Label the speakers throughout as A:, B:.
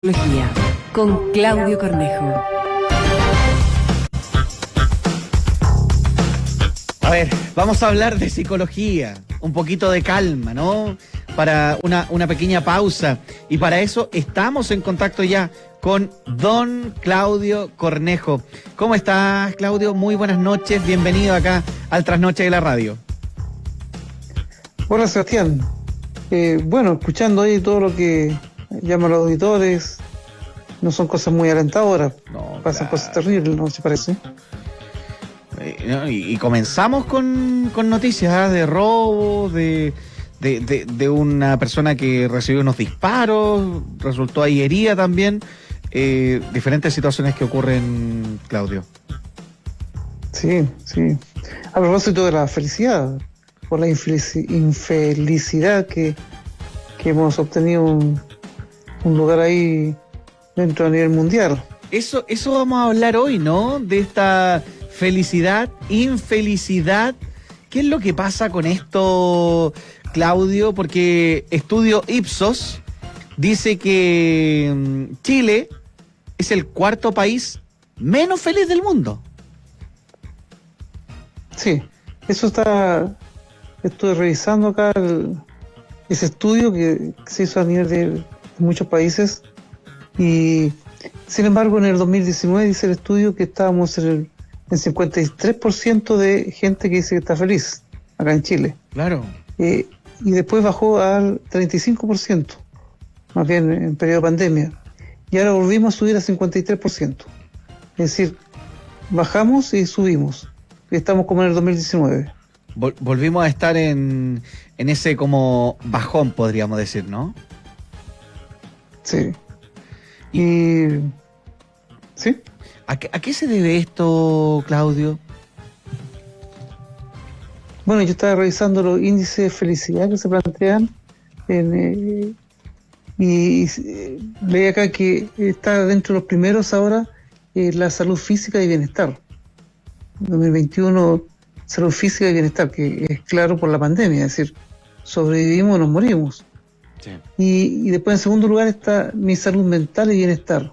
A: Psicología con Claudio Cornejo.
B: A ver, vamos a hablar de psicología, un poquito de calma, ¿no? Para una, una pequeña pausa. Y para eso estamos en contacto ya con don Claudio Cornejo. ¿Cómo estás, Claudio? Muy buenas noches, bienvenido acá al Trasnoche de la Radio.
C: Hola, Sebastián. Eh, bueno, escuchando ahí todo lo que llaman los auditores, no son cosas muy alentadoras,
B: No,
C: pasan
B: claro.
C: cosas terribles, ¿no se parece?
B: Eh, y, y comenzamos con, con noticias ¿ah? de robo, de, de, de- de una persona que recibió unos disparos, resultó ahí herida también. Eh, diferentes situaciones que ocurren, Claudio.
C: Sí, sí. A propósito de la felicidad, por la infelici- infelicidad que, que hemos obtenido un, un lugar ahí dentro a nivel mundial.
B: Eso, eso vamos a hablar hoy, ¿no? De esta felicidad, infelicidad. ¿Qué es lo que pasa con esto, Claudio? Porque estudio Ipsos dice que mm, Chile es el cuarto país menos feliz del mundo.
C: Sí, eso está. Estuve revisando acá el- ese estudio que se hizo a nivel de muchos países y, sin embargo, en el 2019 dice el estudio que estábamos en el en 53% de gente que dice que está feliz acá en Chile.
B: Claro.
C: Eh, y después bajó al 35%, más bien en periodo de pandemia. Y ahora volvimos a subir a 53%. Es decir, bajamos y subimos. Y estamos como en el 2019.
B: Vol- volvimos a estar en, en ese como bajón, podríamos decir, ¿no?
C: Sí. Y. Sí.
B: ¿A qué, a qué se debe esto, Claudio?
C: Bueno, yo estaba revisando los índices de felicidad que se plantean en, eh, y eh, leí acá que está dentro de los primeros ahora eh, la salud física y bienestar. 2021, salud física y bienestar, que es claro por la pandemia, es decir, sobrevivimos o nos morimos. Y después en segundo lugar está mi salud mental y bienestar.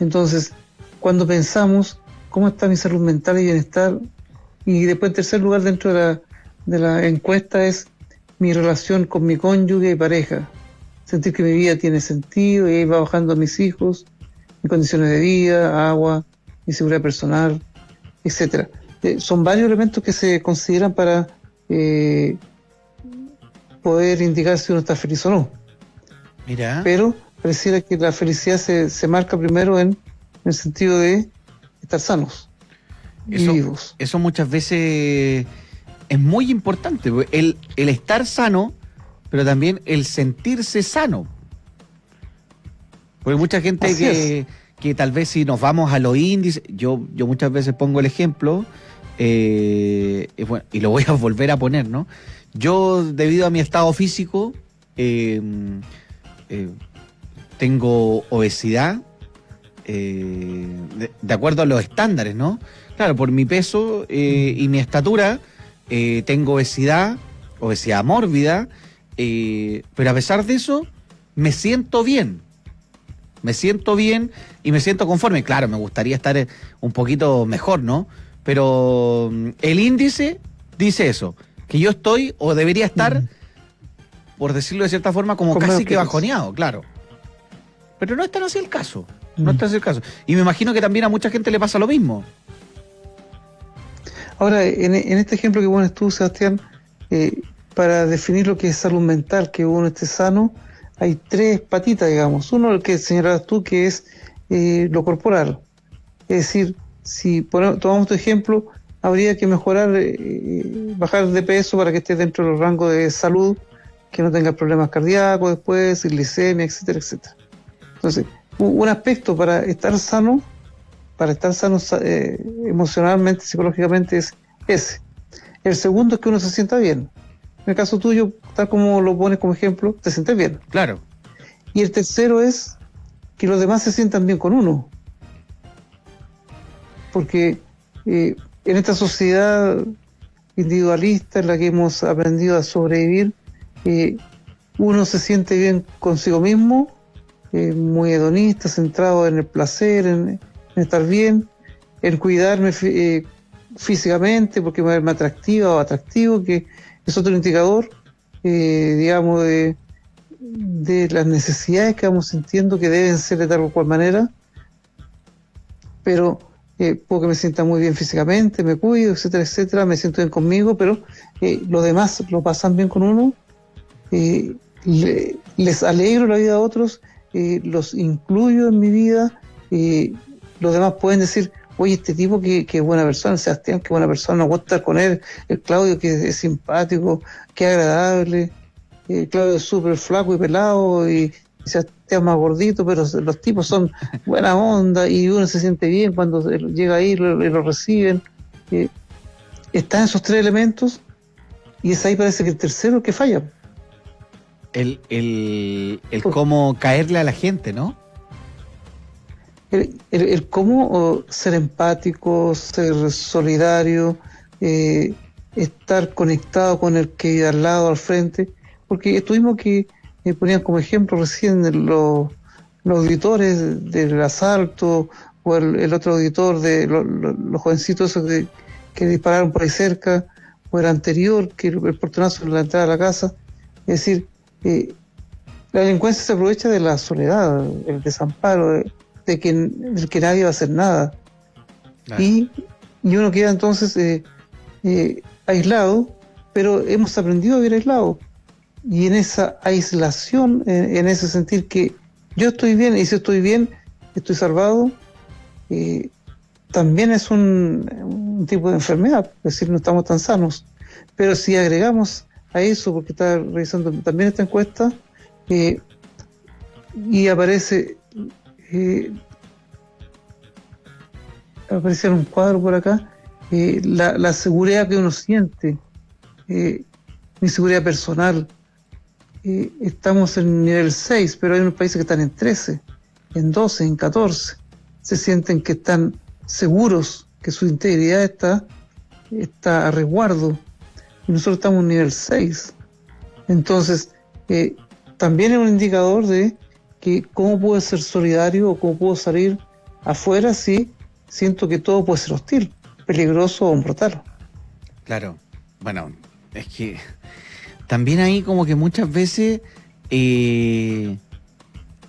C: Entonces, cuando pensamos cómo está mi salud mental y bienestar, y después en tercer lugar dentro de la, de la encuesta es mi relación con mi cónyuge y pareja. Sentir que mi vida tiene sentido y ahí va bajando a mis hijos, mis condiciones de vida, agua, mi seguridad personal, etcétera. Eh, son varios elementos que se consideran para eh, poder indicar si uno está feliz o no
B: Mira.
C: pero pareciera que la felicidad se, se marca primero en, el sentido de estar sanos
B: Eso-
C: y vivos.
B: eso muchas veces es muy importante, porque el, el estar sano, pero también el sentirse sano. Porque mucha gente que, que tal vez si nos vamos a los índices, yo, yo muchas veces pongo el ejemplo, eh, y, bueno, y lo voy a volver a poner, ¿no? Yo, debido a mi estado físico, eh, eh, tengo obesidad, eh, de, de acuerdo a los estándares, ¿no? Claro, por mi peso eh, y mi estatura, tengo obesidad, obesidad mórbida, pero a pesar de eso, me siento bien. Me siento bien y me siento conforme. Claro, me gustaría estar un poquito mejor, ¿no? Pero mm, el índice dice eso, que yo estoy o debería estar,
C: Mm.
B: por decirlo de cierta forma, como casi que bajoneado, claro. Pero no es tan así el caso. No
C: Mm.
B: es tan así el caso. Y me imagino que también a mucha gente le pasa lo mismo.
C: Ahora, en, en este ejemplo que pones tú, Sebastián, eh, para definir lo que es salud mental, que uno esté sano, hay tres patitas, digamos. Uno, el que señalabas tú, que es eh, lo corporal. Es decir, si ponemos- tomamos tu ejemplo, habría que mejorar, eh, bajar de peso para que esté dentro del rango de salud, que no tenga problemas cardíacos después, glicemia, etcétera, etcétera. Entonces, un aspecto para estar sano, para estar sano sa- eh, emocionalmente, psicológicamente, es ese. El segundo es que uno se sienta bien. En el caso tuyo, tal como lo pones como ejemplo, te sientes bien.
B: Claro.
C: Y el tercero es que los demás se sientan bien con uno. Porque eh, en esta sociedad individualista en la que hemos aprendido a sobrevivir, eh, uno se siente bien consigo mismo eh, muy hedonista, centrado en el placer, en, estar bien, en cuidarme eh, físicamente porque me verme atractiva o atractivo, que es otro indicador, digamos, de, de las necesidades que vamos sintiendo que deben ser de tal o cual manera, pero eh, puedo que me sienta muy bien físicamente, me cuido, etcétera, etcétera, me siento bien conmigo, pero eh, los demás lo pasan bien con uno, eh, les alegro la vida a otros, eh, los incluyo en mi vida, los demás pueden decir, oye, este tipo que, que buena persona, Sebastián, qué buena persona, me gusta estar con él, el Claudio que es, simpático, qué agradable, Claudio es súper flaco y pelado y, Sebastián más gordito, pero los tipos son buena onda y uno se siente bien cuando llega ahí y lo, reciben. Eh, están esos tres elementos y es ahí parece que el tercero que falla.
B: El, el, el cómo caerle a la gente, ¿no?
C: El, el, cómo ser empático, ser solidario, eh, estar conectado con el que al lado, al frente, porque tuvimos que ponían como ejemplo recién los, auditores del asalto o el, otro auditor de los jovencitos que, que, dispararon por ahí cerca o el anterior que el, portonazo en la entrada de la casa. Es decir, eh, la delincuencia se aprovecha de la soledad, el desamparo, de, que, que nadie va a hacer nada. Y, y, uno queda entonces eh, eh, aislado, pero hemos aprendido a vivir aislado y en esa aislación, en, ese sentir que yo estoy bien y si estoy bien, estoy salvado, eh, también es un, tipo de enfermedad, es decir, no estamos tan sanos. Pero si agregamos a eso, porque está revisando también esta encuesta, eh, y aparece, eh, aparece en un cuadro por acá, la, la, seguridad que uno siente, mi seguridad personal, estamos en nivel 6, pero hay unos países que están en 13, en 12, en 14. Se sienten que están seguros, que su integridad está, está a resguardo. Y nosotros estamos en nivel 6. Entonces, eh, también es un indicador de que cómo puedo ser solidario o cómo puedo salir afuera si siento que todo puede ser hostil, peligroso o brutal.
B: Claro, bueno, es que también ahí como que muchas veces eh,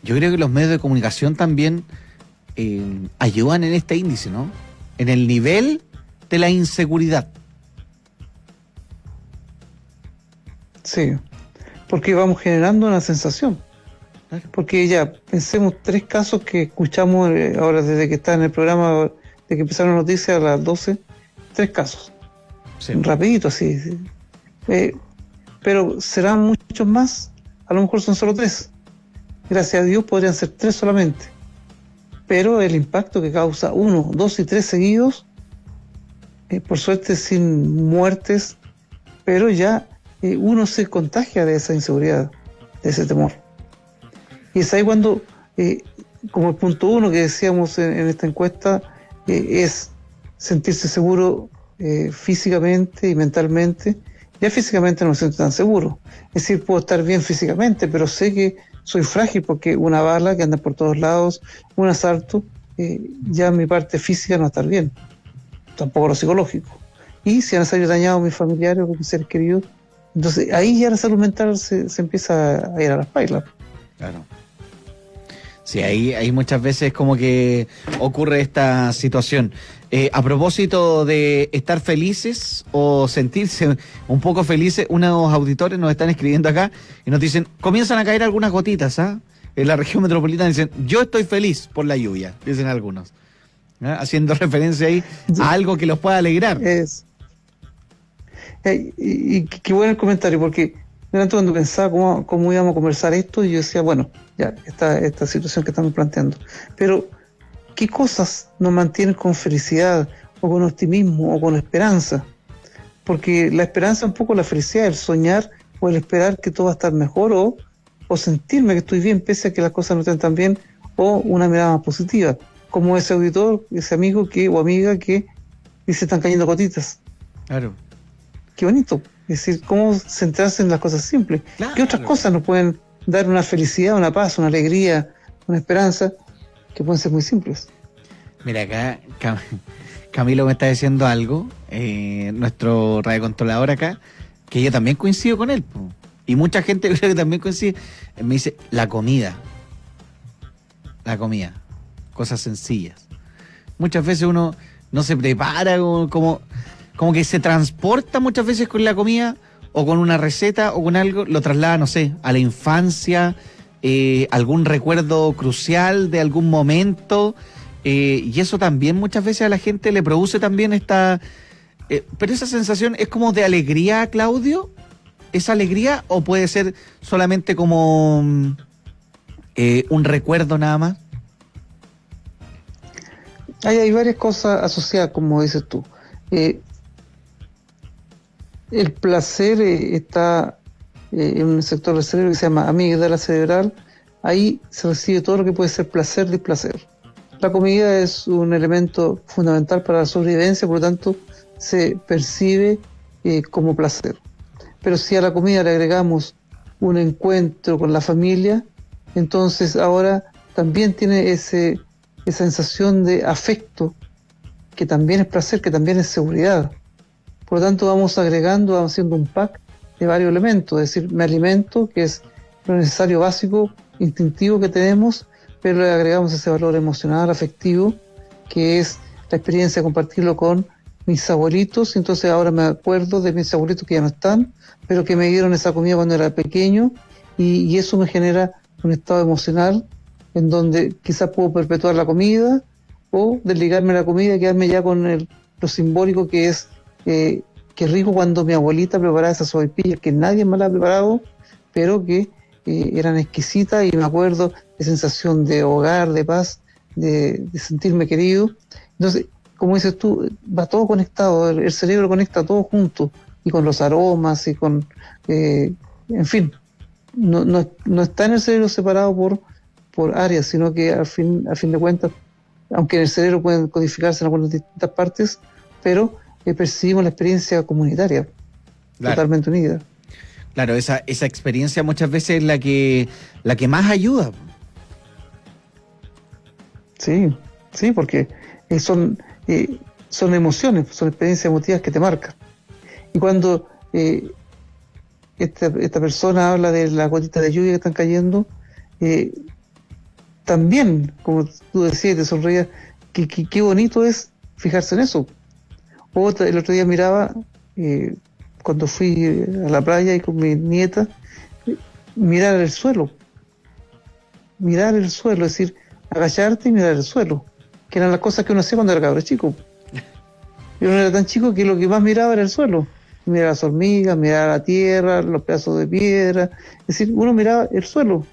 B: yo creo que los medios de comunicación también eh, ayudan en este índice, ¿no? En el nivel de la inseguridad.
C: Sí, porque vamos generando una sensación. Porque ya, pensemos tres casos que escuchamos eh, ahora desde que está en el programa, de que empezaron las noticias a las 12, tres casos. Sí. Rapidito, así pero serán muchos más, a lo mejor son solo tres. Gracias a Dios podrían ser tres solamente. Pero el impacto que causa uno, dos y tres seguidos, eh, por suerte sin muertes, pero ya eh, uno se contagia de esa inseguridad, de ese temor. Y es ahí cuando, eh, como el punto uno que decíamos en, en esta encuesta, es sentirse seguro físicamente y mentalmente, ya físicamente no me siento tan seguro. Es decir, puedo estar bien físicamente, pero sé que soy frágil porque una bala que anda por todos lados, un asalto, eh, ya mi parte física no va a estar bien, tampoco lo psicológico. Y si han salido dañados mis familiares o mis seres queridos, entonces ahí ya la salud mental se, empieza a ir a las pailas.
B: Claro. Sí, ahí, ahí muchas veces como que ocurre esta situación. Eh, a propósito de estar felices o sentirse un poco felices, unos auditores nos están escribiendo acá y nos dicen, comienzan a caer algunas gotitas, ¿ah? En la región metropolitana dicen, yo estoy feliz por la lluvia, dicen algunos. ¿ah? Haciendo referencia ahí a algo que los pueda alegrar.
C: Es. Eh, y, qué bueno el comentario, porque delante cuando pensaba cómo, cómo íbamos a conversar esto, yo decía, bueno, ya, esta, esta situación que estamos planteando. Pero ¿Qué cosas nos mantienen con felicidad o con optimismo o con esperanza? Porque la esperanza es un poco la felicidad, el soñar o el esperar que todo va a estar mejor o, o sentirme que estoy bien pese a que las cosas no estén tan bien o una mirada más positiva, como ese auditor, ese amigo que o amiga que dice están cayendo gotitas.
B: Claro.
C: Qué bonito. Es decir, cómo centrarse en las cosas simples. ¿Qué otras cosas nos pueden dar una felicidad, una paz, una alegría, una esperanza, que pueden ser muy simples.
B: Mira, acá Cam- Camilo me está diciendo algo, eh, nuestro radiocontrolador acá, que yo también coincido con él. Y mucha gente creo que también coincide. Me dice, la comida. La comida. Cosas sencillas. Muchas veces uno no se prepara como, como que se transporta muchas veces con la comida o con una receta o con algo, lo traslada, no sé, a la infancia, eh, algún recuerdo crucial de algún momento. eh, y eso también muchas veces a la gente le produce también esta... eh, pero esa sensación es como de alegría, Claudio. ¿Es alegría o puede ser solamente como mm, un recuerdo nada más?
C: Hay, hay varias cosas asociadas, como dices tú. El placer está eh, en un sector del cerebro que se llama amígdala cerebral. Ahí se recibe todo lo que puede ser placer, displacer. La comida es un elemento fundamental para la sobrevivencia, por lo tanto, se percibe eh, como placer. Pero si a la comida le agregamos un encuentro con la familia, entonces ahora también tiene ese, esa sensación de afecto, que también es placer, que también es seguridad. Por lo tanto, vamos agregando, vamos haciendo un pack de varios elementos, es decir, me alimento, que es lo necesario básico, instintivo que tenemos, pero le agregamos ese valor emocional, afectivo, que es la experiencia de compartirlo con mis abuelitos, entonces ahora me acuerdo de mis abuelitos que ya no están, pero que me dieron esa comida cuando era pequeño, y, eso me genera un estado emocional en donde quizás puedo perpetuar la comida o desligarme de la comida y quedarme ya con el- lo simbólico que es eh, que rico cuando mi abuelita preparaba esas sopaipillas que nadie me la ha preparado, pero que eh, eran exquisitas y me acuerdo de sensación de hogar, de paz, de, sentirme querido. Entonces, como dices tú, va todo conectado, el, cerebro conecta todo junto y con los aromas y con, eh, en fin, no, no, no está en el cerebro separado por, por áreas, sino que al fin, al fin de cuentas, aunque en el cerebro pueden codificarse en algunas distintas partes, pero eh, percibimos la experiencia comunitaria,
B: Claro.
C: totalmente unida.
B: Claro, esa, esa experiencia muchas veces es la que, la que más ayuda.
C: Sí, sí, porque eh, son, eh, son emociones, son experiencias emotivas que te marcan. Y cuando eh, esta, esta persona habla de las gotitas de lluvia que están cayendo, eh, también, como tú decías, te sonreías, que, que- qué bonito es fijarse en eso. Otra, el otro día miraba, cuando fui a la playa y con mi nieta, mirar el suelo. Mirar el suelo, es decir, agacharte y mirar el suelo, que eran las cosas que uno hacía cuando era cabro chico. Yo no era tan chico que lo que más miraba era el suelo. Miraba las hormigas, miraba la tierra, los pedazos de piedra. Es decir, uno miraba el suelo.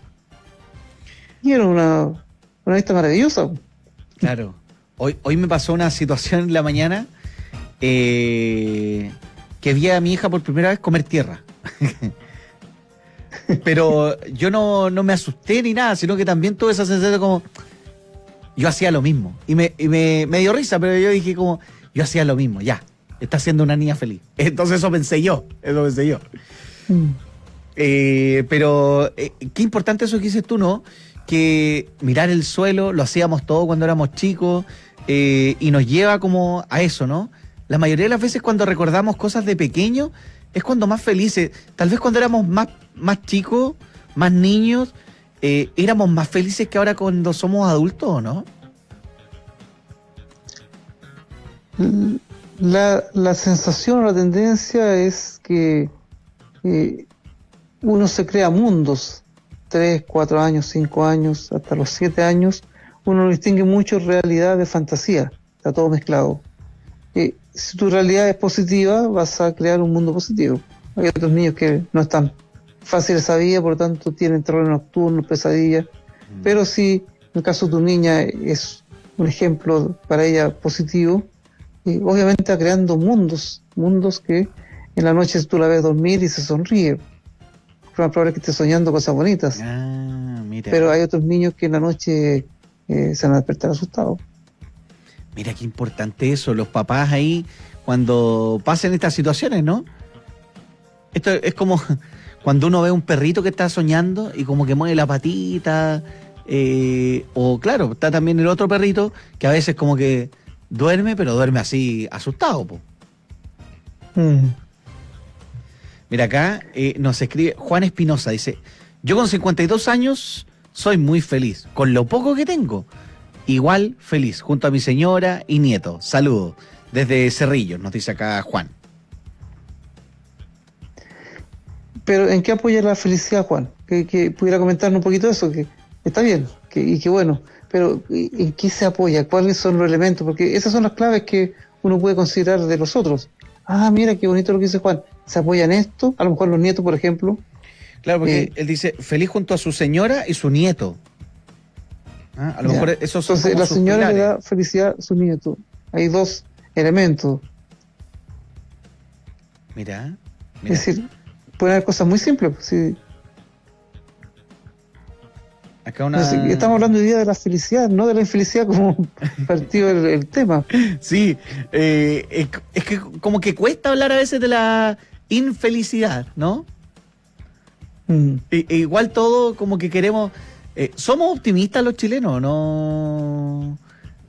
C: Y era una, una vista maravillosa.
B: Claro. Hoy, hoy me pasó una situación en la mañana eh, que vi a mi hija por primera vez comer tierra. Pero yo no, no me asusté ni nada, sino que también tuve esa sensación como... Yo hacía lo mismo. Y me, y me, me dio risa, pero yo dije como... Yo hacía lo mismo, ya. Está siendo una niña feliz. Entonces eso pensé yo. Eso pensé yo. Eh, pero eh, qué importante eso que dices tú, ¿no? Que mirar el suelo lo hacíamos todo cuando éramos chicos eh, y nos lleva como a eso, ¿no? La mayoría de las veces cuando recordamos cosas de pequeño es cuando más felices. Tal vez cuando éramos más, más chicos, más niños, eh, éramos más felices que ahora cuando somos adultos, ¿o no?
C: La, la sensación o la tendencia es que eh, uno se crea mundos, tres, cuatro años, cinco años, hasta los siete años, uno no distingue mucho realidad de fantasía, está todo mezclado. Eh, si tu realidad es positiva, vas a crear un mundo positivo. Hay otros niños que no están fáciles esa vida, por lo tanto tienen terror nocturnos, pesadillas, pero si en el caso de tu niña es un ejemplo para ella positivo, eh, obviamente está creando mundos, mundos que en la noche tú la ves dormir y se sonríe. Lo probable es que esté soñando cosas bonitas.
B: Ah, mira.
C: Pero hay otros niños que en la noche eh, se van a despertar asustados.
B: Mira qué importante eso, los papás ahí cuando pasen estas situaciones, ¿no? Esto es como cuando uno ve un perrito que está soñando y como que mueve la patita Eh, o claro, está también el otro perrito que a veces como que duerme, pero duerme así asustado. Po.
C: Mm.
B: Mira acá eh, nos escribe Juan Espinosa, dice, yo con 52 años soy muy feliz, con lo poco que tengo. Igual feliz, junto a mi señora y nieto. Saludos. Desde Cerrillo, nos dice acá Juan.
C: Pero ¿en qué apoya la felicidad, Juan? Que, que pudiera comentarnos un poquito eso, que está bien, que, y que bueno, pero ¿en qué se apoya? ¿Cuáles son los elementos? Porque esas son las claves que uno puede considerar de los otros. Ah, mira qué bonito lo que dice Juan. Se apoya en esto, a lo mejor los nietos, por ejemplo.
B: Claro, porque
C: Eh,
B: él dice feliz junto a su señora y su nieto. Ah, A lo
C: Ya.
B: mejor esos son
C: Entonces la señora le da felicidad a su nieto. Hay dos elementos.
B: Mira, mira.
C: Es decir, pueden haber cosas muy simples. pues, sí.
B: acá una...
C: Sé, Estamos hablando hoy día de la felicidad, no de la infelicidad como partido el, el tema.
B: Sí, eh, es, es que como que cuesta hablar a veces de la infelicidad, ¿no?
C: Mm.
B: E- e igual todo como que queremos... eh, ¿Somos optimistas los chilenos, no,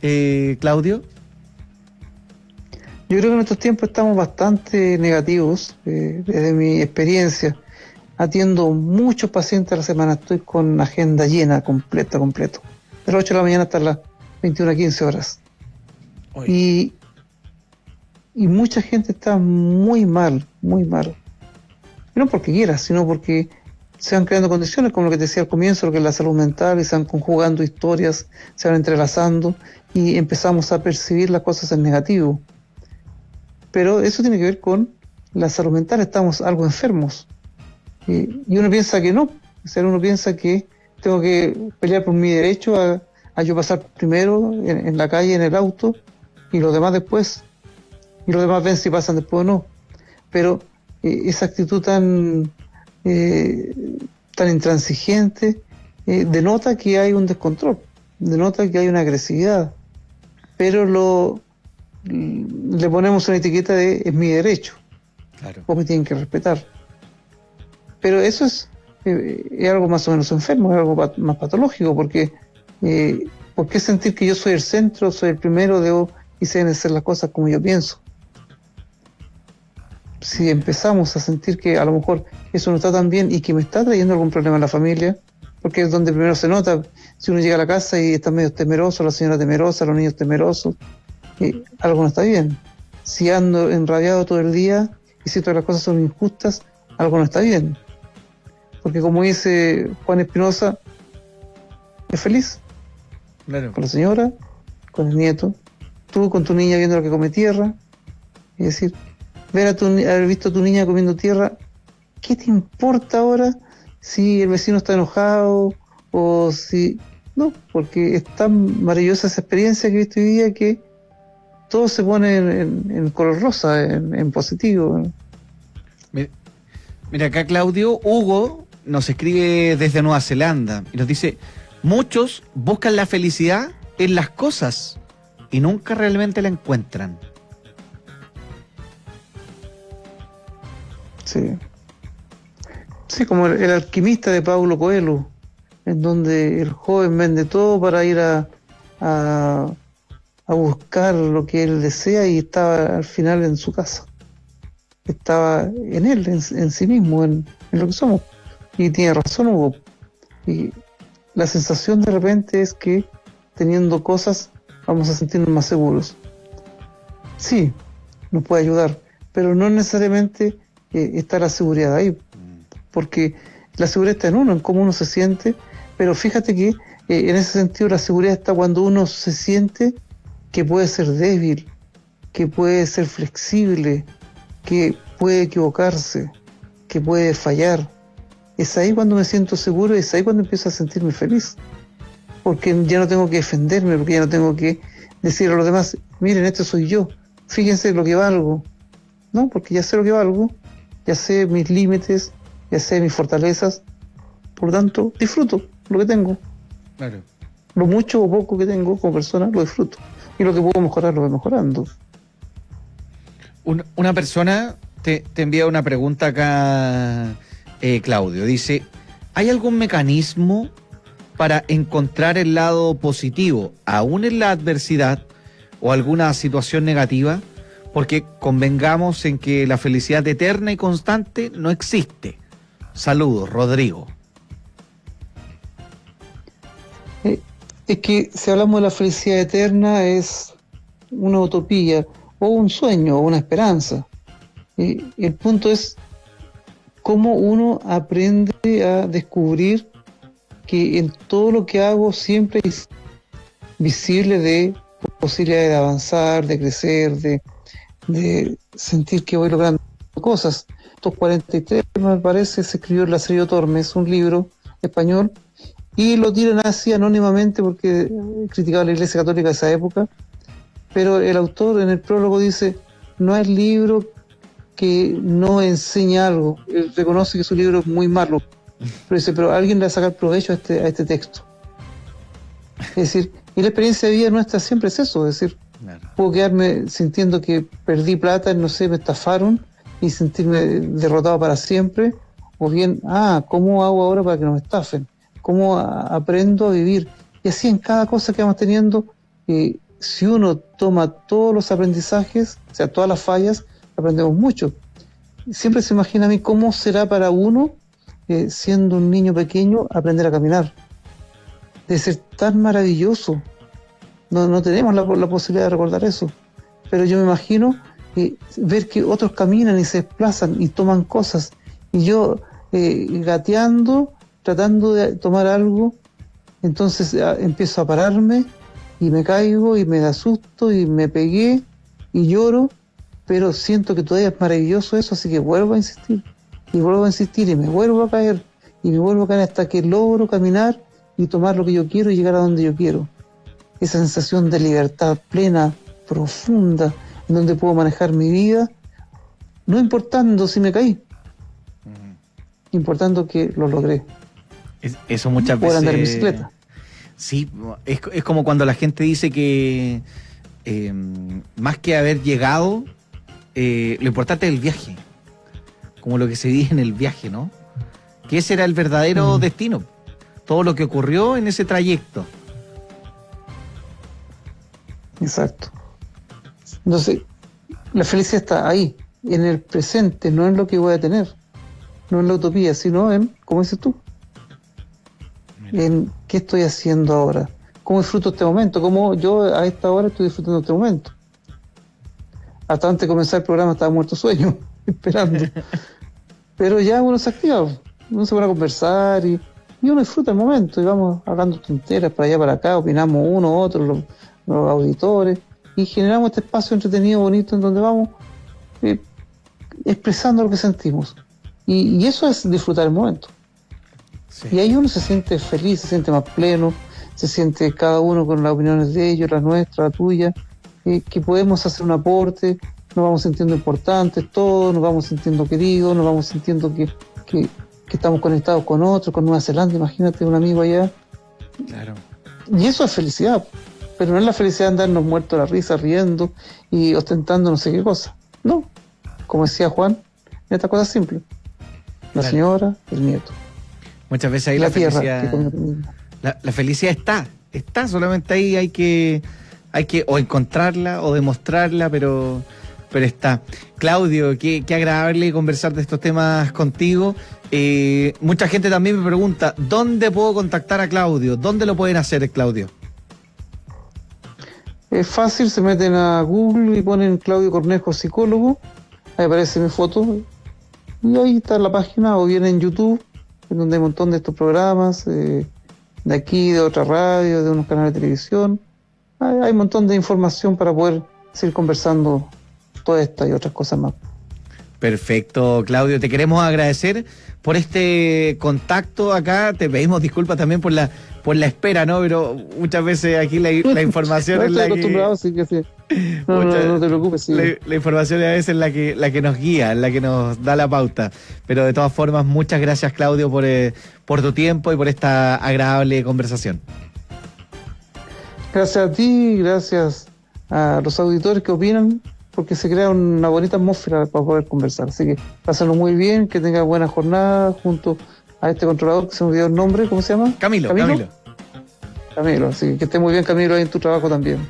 B: eh, Claudio?
C: Yo creo que en estos tiempos estamos bastante negativos, eh, desde mi experiencia. Atiendo muchos pacientes a la semana, estoy con agenda llena, completa, completo. De las 8 de la mañana hasta las 21 a 15 horas. Y, y mucha gente está muy mal, muy mal. Y no porque quiera, sino porque se van creando condiciones, como lo que te decía al comienzo, lo que es la salud mental, y se van conjugando historias, se van entrelazando y empezamos a percibir las cosas en negativo. Pero eso tiene que ver con la salud mental, estamos algo enfermos. Y, uno piensa que no, o sea, uno piensa que tengo que pelear por mi derecho a, a yo pasar primero en, en la calle, en el auto, y los demás después. Y los demás ven si pasan después o no. Pero eh, esa actitud tan, eh, tan intransigente eh, denota que hay un descontrol, denota que hay una agresividad. Pero lo le ponemos una etiqueta de es mi derecho,
B: Claro.
C: vos me tienen que respetar. Pero eso es, eh, es algo más o menos enfermo, es algo pat- más patológico, porque ¿por qué sentir que yo soy el centro, soy el primero debo, y se deben hacer las cosas como yo pienso? Si empezamos a sentir que a lo mejor eso no está tan bien y que me está trayendo algún problema en la familia, porque es donde primero se nota, si uno llega a la casa y está medio temeroso, la señora temerosa, los niños temerosos, eh, algo no está bien. Si ando enrabiado todo el día y siento que las cosas son injustas, algo no está bien. Porque como dice Juan Espinosa, es feliz
B: Claro.
C: con la señora, con el nieto, tú con tu niña viendo lo que come tierra, es decir, ver a tu, haber visto a tu niña comiendo tierra, ¿qué te importa ahora si el vecino está enojado o si... No, porque es tan maravillosa esa experiencia que he visto hoy día que todo se pone en, color rosa, en, positivo.
B: Mira, acá Claudio, Hugo nos escribe desde Nueva Zelanda y nos dice, muchos buscan la felicidad en las cosas y nunca realmente la encuentran.
C: Sí. Sí, como el, alquimista de Paulo Coelho, en donde el joven vende todo para ir a, a, a buscar lo que él desea y estaba al final en su casa. Estaba en él, en, en sí mismo, en, en lo que somos. Y tiene razón Hugo. Y la sensación de repente es que teniendo cosas vamos a sentirnos más seguros. Sí, nos puede ayudar, pero no necesariamente eh, está la seguridad ahí, porque la seguridad está en uno, en cómo uno se siente, pero fíjate que eh, en ese sentido la seguridad está cuando uno se siente que puede ser débil, que puede ser flexible, que puede equivocarse, que puede fallar. Es ahí cuando me siento seguro, es ahí cuando empiezo a sentirme feliz, porque ya no tengo que defenderme, porque ya no tengo que decir a los demás, miren, este soy yo, fíjense lo que valgo. No, porque ya sé lo que valgo, ya sé mis límites, ya sé mis fortalezas, por lo tanto, disfruto lo que tengo.
B: Claro.
C: Lo mucho o poco que tengo como persona, lo disfruto. Y lo que puedo mejorar, lo voy mejorando.
B: Un- una persona te, te envía una pregunta acá, eh, Claudio. Dice, ¿hay algún mecanismo para encontrar el lado positivo, aún en la adversidad o alguna situación negativa? Porque convengamos en que la felicidad eterna y constante no existe. Saludos, Rodrigo.
C: Eh, es que si hablamos de la felicidad eterna es una utopía o un sueño o una esperanza. El punto es cómo uno aprende a descubrir que en todo lo que hago siempre es visible de posibilidades de avanzar, de crecer, de, de sentir que voy logrando cosas. Estos 43, me parece, se escribió en La Serie Tormes, un libro español, y lo tiran así anónimamente porque criticaba a la Iglesia Católica de esa época, pero el autor en el prólogo dice, no es libro que no enseña algo, él reconoce que su libro es muy malo, pero dice, pero alguien le va a sacar provecho a este, a este texto. Es decir, y la experiencia de vida nuestra siempre es eso, es decir, puedo quedarme sintiendo que perdí plata, no sé, me estafaron y sentirme derrotado para siempre, o bien, ah, ¿cómo hago ahora para que no me estafen? ¿Cómo aprendo a vivir? Y así en cada cosa que vamos teniendo, eh, si uno toma todos los aprendizajes, o sea, todas las fallas, aprendemos mucho. Siempre se imagina a mí cómo será para uno, eh, siendo un niño pequeño, aprender a caminar. De ser tan maravilloso. No, no tenemos la, posibilidad de recordar eso. Pero yo me imagino ver que otros caminan y se desplazan y toman cosas. Y yo eh, gateando, tratando de tomar algo, entonces ah, empiezo a pararme y me caigo y me da susto y me pegué y lloro pero siento que todavía es maravilloso eso, así que vuelvo a insistir, y vuelvo a insistir, y me vuelvo a caer, y me vuelvo a caer hasta que logro caminar y tomar lo que yo quiero y llegar a donde yo quiero. Esa sensación de libertad plena, profunda, en donde puedo manejar mi vida, no importando si me caí, importando que lo logré.
B: eso muchas veces.
C: andar en bicicleta.
B: Sí, es, es como cuando la gente dice que eh, más que haber llegado, eh, lo importante es el viaje, como lo que se dice en el viaje, ¿no? Que ese era el verdadero destino, todo lo que ocurrió en ese trayecto.
C: Exacto. Entonces, la felicidad está ahí, en el presente, no en lo que voy a tener, no en la utopía, sino en, como dices tú, en qué estoy haciendo ahora, cómo disfruto este momento, cómo yo a esta hora estoy disfrutando este momento hasta antes de comenzar el programa estaba muerto sueño, esperando. Pero ya uno se activa, uno se pone a conversar y, uno disfruta el momento y vamos hablando tonteras para allá, para acá, opinamos uno, otro, los, auditores y generamos este espacio entretenido, bonito, en donde vamos eh, expresando lo que sentimos. Y, eso es disfrutar el momento. Y ahí uno se siente feliz, se siente más pleno, se siente cada uno con las opiniones de ellos, las nuestras, la tuya, que podemos hacer un aporte, nos vamos sintiendo importantes todos, nos vamos sintiendo queridos, nos vamos sintiendo que, que, estamos conectados con otros, con Nueva Zelanda, imagínate un amigo allá. Claro. Y eso es felicidad, pero no es la felicidad de andarnos muertos la risa, riendo y ostentando no sé qué cosa. No, como decía Juan, esta cosa simple. La señora, el nieto.
B: Muchas veces ahí la, felicidad... La, la felicidad está, está, solamente ahí hay que hay que o encontrarla o demostrarla, pero, pero está. Claudio, qué, qué agradable conversar de estos temas contigo. Eh, mucha gente también me pregunta, ¿dónde puedo contactar a Claudio? ¿Dónde lo pueden hacer, Claudio?
C: Es fácil, se meten a Google y ponen Claudio Cornejo Psicólogo, ahí aparece mi foto, y ahí está la página, o bien en YouTube, en donde hay un montón de estos programas, eh, de aquí, de otra radio, de unos canales de televisión, hay, un montón de información para poder seguir conversando toda esta y otras cosas más.
B: Perfecto, Claudio. Te queremos agradecer por este contacto acá. Te pedimos disculpas también por la por la espera, ¿no? Pero muchas veces aquí la, información es la que... Sí que sí. No, no, te preocupes, sí. La, información a veces es la que, la que nos guía, la que nos da la pauta. Pero de todas formas, muchas gracias, Claudio, por, eh, por tu tiempo y por esta agradable conversación.
C: Gracias a ti, gracias a los auditores que opinan, porque se crea una bonita atmósfera para poder conversar. Así que pásenlo muy bien, que tenga buena jornada junto a este controlador que se me olvidó el nombre, ¿cómo se llama?
B: Camilo, Camilo.
C: Camilo. Así que esté muy bien, Camilo, ahí en tu trabajo también.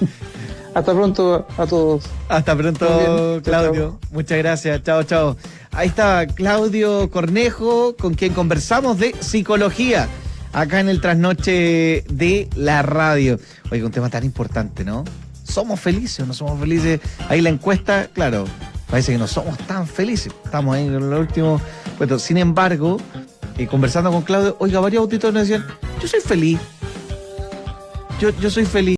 C: Hasta pronto a todos.
B: Hasta pronto.
C: Chao,
B: Claudio.
C: chao.
B: Muchas gracias. Chao, chao. Ahí está Claudio Cornejo, con quien conversamos de psicología, acá en el trasnoche de la radio. Oiga, un tema tan importante, ¿no? ¿Somos felices o no somos felices? Ahí la encuesta, claro, parece que no somos tan felices. Estamos ahí en lo último. Bueno, sin embargo, eh, conversando con Claudio, oiga, varios auditores nos decían, yo soy feliz. Yo, yo soy feliz.